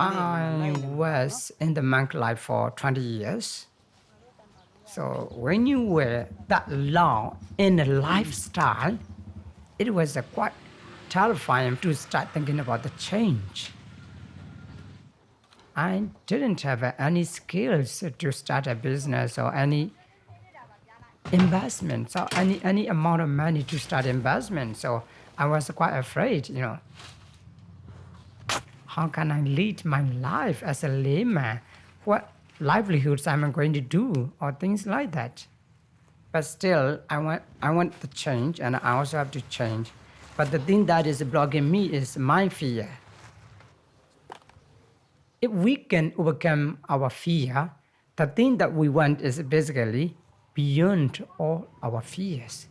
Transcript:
I was in the monk life for 20 years. So when you were that long in a lifestyle, it was quite terrifying to start thinking about the change. I didn't have any skills to start a business or any investments or any, any amount of money to start investment. So I was quite afraid, you know how can I lead my life as a layman? What livelihoods am I going to do, or things like that. But still, I want I want the change, and I also have to change. But the thing that is blocking me is my fear. If we can overcome our fear, the thing that we want is basically beyond all our fears.